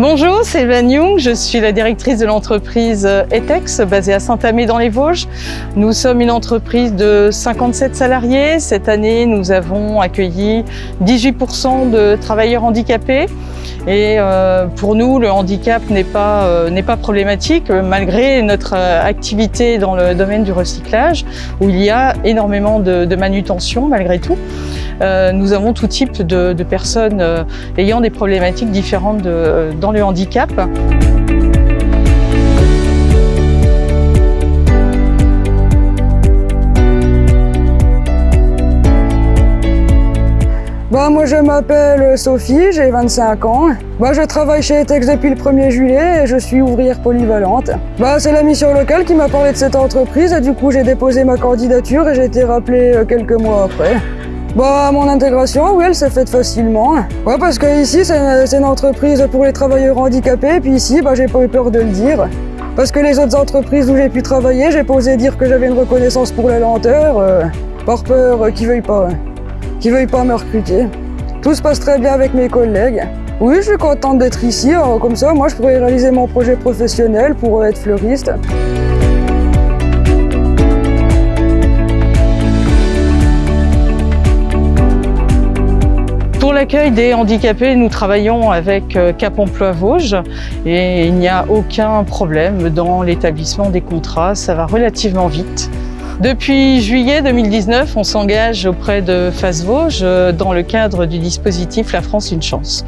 Bonjour, c'est Van Young, je suis la directrice de l'entreprise ETEX basée à Saint-Amé dans les Vosges. Nous sommes une entreprise de 57 salariés. Cette année, nous avons accueilli 18% de travailleurs handicapés. Et euh, pour nous, le handicap n'est pas, euh, pas problématique malgré notre euh, activité dans le domaine du recyclage où il y a énormément de manutention malgré tout. Euh, nous avons tout type de, personnes euh, ayant des problématiques différentes de, dans le handicap. Moi je m'appelle Sophie, j'ai 25 ans. Bah je travaille chez Etex depuis le 1er juillet et je suis ouvrière polyvalente. Bah c'est la mission locale qui m'a parlé de cette entreprise et du coup j'ai déposé ma candidature et j'ai été rappelé euh, quelques mois après. Bah mon intégration, oui elle s'est faite facilement. Ouais parce que ici c'est une entreprise pour les travailleurs handicapés et puis ici bah j'ai pas eu peur de le dire. Parce que les autres entreprises où j'ai pu travailler, j'ai pas osé dire que j'avais une reconnaissance pour la lenteur, euh, par peur euh, qu'ils veuillent pas qui veuillent pas me recruter. Tout se passe très bien avec mes collègues. Oui, je suis contente d'être ici, comme ça, moi, je pourrais réaliser mon projet professionnel pour être fleuriste. L'accueil des handicapés, nous travaillons avec euh, Cap Emploi Vosges et il n'y a aucun problème dans l'établissement des contrats, ça va relativement vite. Depuis juillet 2019, on s'engage auprès de Face Vosges euh, dans le cadre du dispositif La France Une Chance.